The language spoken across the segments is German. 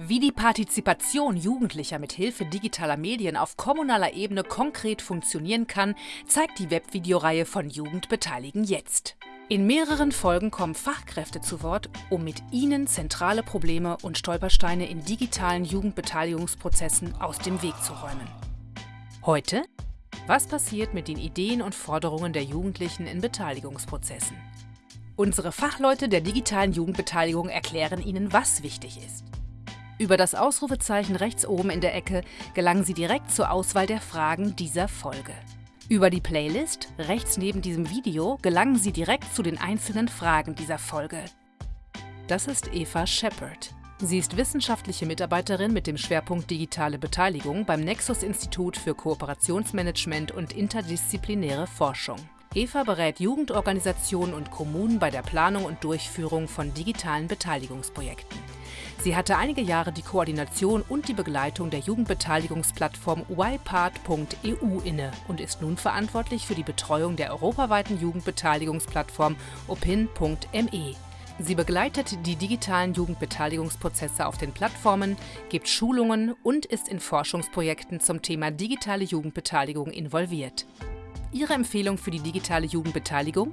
Wie die Partizipation Jugendlicher mit Hilfe digitaler Medien auf kommunaler Ebene konkret funktionieren kann, zeigt die Webvideoreihe von Jugend beteiligen jetzt. In mehreren Folgen kommen Fachkräfte zu Wort, um mit ihnen zentrale Probleme und Stolpersteine in digitalen Jugendbeteiligungsprozessen aus dem Weg zu räumen. Heute? Was passiert mit den Ideen und Forderungen der Jugendlichen in Beteiligungsprozessen? Unsere Fachleute der digitalen Jugendbeteiligung erklären Ihnen, was wichtig ist. Über das Ausrufezeichen rechts oben in der Ecke gelangen Sie direkt zur Auswahl der Fragen dieser Folge. Über die Playlist, rechts neben diesem Video, gelangen Sie direkt zu den einzelnen Fragen dieser Folge. Das ist Eva Shepard. Sie ist wissenschaftliche Mitarbeiterin mit dem Schwerpunkt Digitale Beteiligung beim Nexus-Institut für Kooperationsmanagement und interdisziplinäre Forschung. Eva berät Jugendorganisationen und Kommunen bei der Planung und Durchführung von digitalen Beteiligungsprojekten. Sie hatte einige Jahre die Koordination und die Begleitung der Jugendbeteiligungsplattform ypart.eu inne und ist nun verantwortlich für die Betreuung der europaweiten Jugendbeteiligungsplattform opin.me. Sie begleitet die digitalen Jugendbeteiligungsprozesse auf den Plattformen, gibt Schulungen und ist in Forschungsprojekten zum Thema digitale Jugendbeteiligung involviert. Ihre Empfehlung für die digitale Jugendbeteiligung?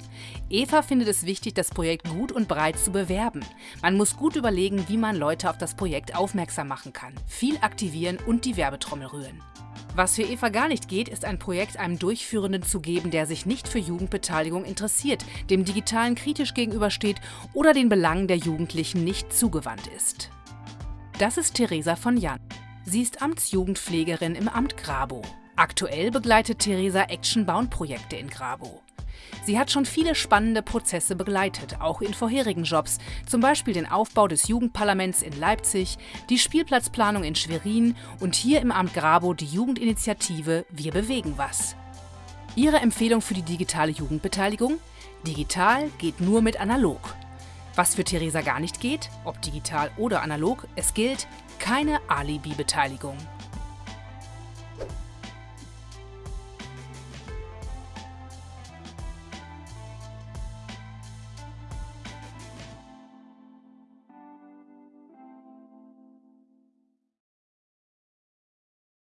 Eva findet es wichtig, das Projekt gut und breit zu bewerben. Man muss gut überlegen, wie man Leute auf das Projekt aufmerksam machen kann, viel aktivieren und die Werbetrommel rühren. Was für Eva gar nicht geht, ist ein Projekt einem Durchführenden zu geben, der sich nicht für Jugendbeteiligung interessiert, dem Digitalen kritisch gegenübersteht oder den Belangen der Jugendlichen nicht zugewandt ist. Das ist Theresa von Jan. Sie ist Amtsjugendpflegerin im Amt Grabow. Aktuell begleitet Theresa Action-Bound-Projekte in Grabo. Sie hat schon viele spannende Prozesse begleitet, auch in vorherigen Jobs, zum Beispiel den Aufbau des Jugendparlaments in Leipzig, die Spielplatzplanung in Schwerin und hier im Amt Grabo die Jugendinitiative Wir bewegen was. Ihre Empfehlung für die digitale Jugendbeteiligung? Digital geht nur mit analog. Was für Theresa gar nicht geht, ob digital oder analog, es gilt keine Alibi-Beteiligung.